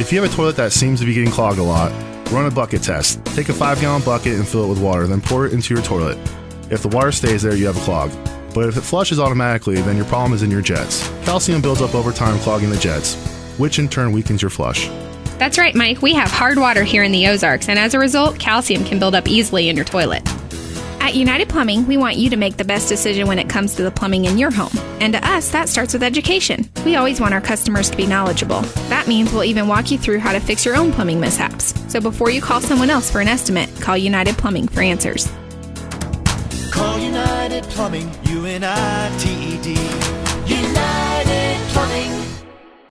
If you have a toilet that seems to be getting clogged a lot, run a bucket test. Take a 5 gallon bucket and fill it with water, then pour it into your toilet. If the water stays there, you have a clog. But if it flushes automatically, then your problem is in your jets. Calcium builds up over time, clogging the jets, which in turn weakens your flush. That's right, Mike. We have hard water here in the Ozarks, and as a result, calcium can build up easily in your toilet. At United Plumbing, we want you to make the best decision when it comes to the plumbing in your home. And to us, that starts with education. We always want our customers to be knowledgeable. That means we'll even walk you through how to fix your own plumbing mishaps. So before you call someone else for an estimate, call United Plumbing for answers. Call United Plumbing, U N I T E.